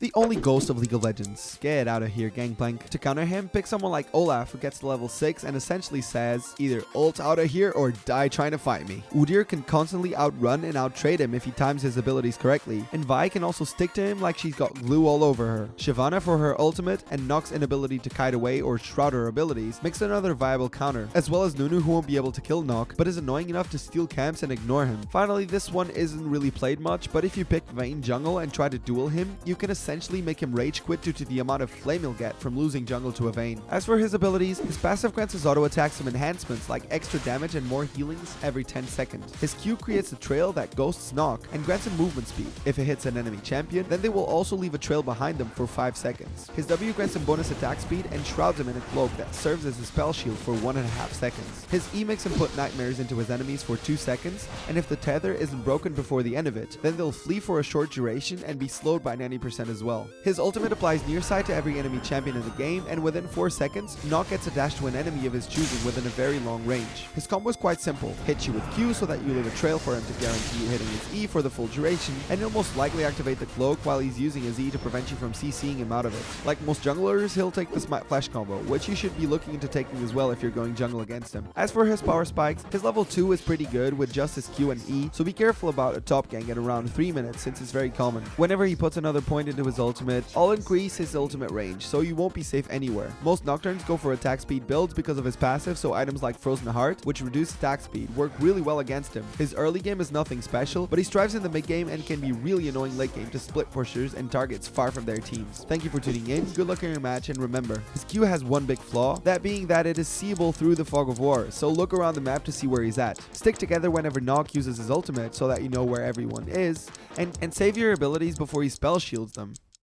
The only ghost of League of Legends. Get out of here, Gangplank. To counter him, pick someone like Olaf who gets to level 6 and essentially says, either ult out of here or die trying to fight me. Udyr can constantly outrun and outtrade him if he times his abilities correctly, and Vi can also stick to him like she's got glue all over her. Shyvana for her ultimate and Noc's inability to kite away or shroud her abilities makes another viable counter, as well as Nunu who won't be able to kill Noc but is annoying enough to steal camps and ignore him. Finally, this one isn't really played much, but if you pick Vayne jungle and try to duel him, you can essentially make him rage quit due to the amount of flame he'll get from losing jungle to a Vayne. As for his abilities, his passive grants his auto attacks some enhancements like extra damage and more healings every 10 seconds. His Q creates a trail that ghosts Noc and grants him movement speed. If it hits an enemy champion, then they will also leave a trail behind them for 5 seconds. His W grants him bonus attack speed and shrouds him in a cloak that serves as a spell shield for 1.5 seconds. His E makes him put nightmares into his enemies for 2 seconds, and if the tether isn't broken before the end of it, then they'll flee for a short duration and be slowed by 90% as well. His ultimate applies nearsight to every enemy champion in the game, and within 4 seconds, Noc gets a dash to an enemy of his choosing within a very long range. His combo is quite simple, hit you with Q so that you leave a trail for him to guarantee you hitting his E for the full duration, and he'll most likely activate the cloak while he's using his E to prevent you from CCing him out of it. Like most junglers, he'll take the Smite Flash combo, which you should be looking into taking as well if you're going jungle against him. As for his power spikes, his level 2 is pretty good with just his Q and E, so be careful about a top gank at around 3 minutes since it's very common. Whenever he puts another point into his ultimate, I'll increase his ultimate range, so you won't be safe anywhere. Most Nocturnes go for attack speed builds because of his passive, so items like Frozen Heart, which reduce attack speed, work really well against him. His early game is nothing special, but he strives in the mid game and can be really annoying late game to split pushers and targets far from their teams. Thank you for tuning in, good luck in your match, and remember, his Q has one big flaw, that being that it is seeable through the fog of war, so look around the map to see where he's at. Stick together whenever Noc uses his ultimate so that you know where everyone is, and, and save your abilities before he spell shields them.